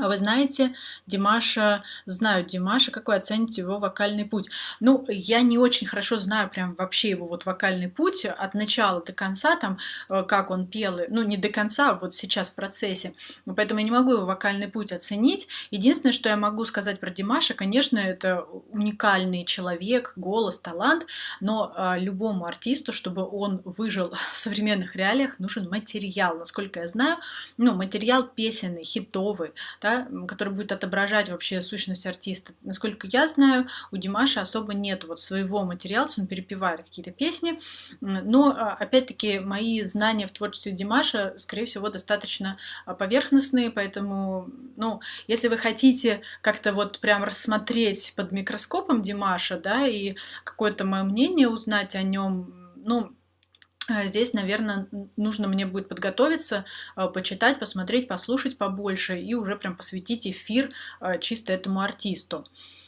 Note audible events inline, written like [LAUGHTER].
А вы знаете, Димаша знаю Димаша. Как вы оцените его вокальный путь? Ну, я не очень хорошо знаю прям вообще его вот вокальный путь от начала до конца, там, э, как он пел, ну, не до конца, а вот сейчас в процессе. Поэтому я не могу его вокальный путь оценить. Единственное, что я могу сказать про Димаша, конечно, это уникальный человек, голос, талант, но а, любому артисту, чтобы он выжил [LAUGHS] в современных реалиях, нужен материал. Насколько я знаю, ну, материал песенный, хитовый, да, который будет отображать вообще сущность артиста. Насколько я знаю, у Димаша особо нет вот своего материала, он перепевает какие-то песни, но а, опять-таки мои знания в творчестве Димаша, скорее всего, достаточно а, поверхностные, поэтому, ну, если вы хотите как-то вот прям рассмотреть под микроскопом Димаша, да, и какое-то мое мнение узнать о нем, ну, здесь, наверное, нужно мне будет подготовиться, а, почитать, посмотреть, послушать побольше и уже прям посвятить эфир а, чисто этому артисту.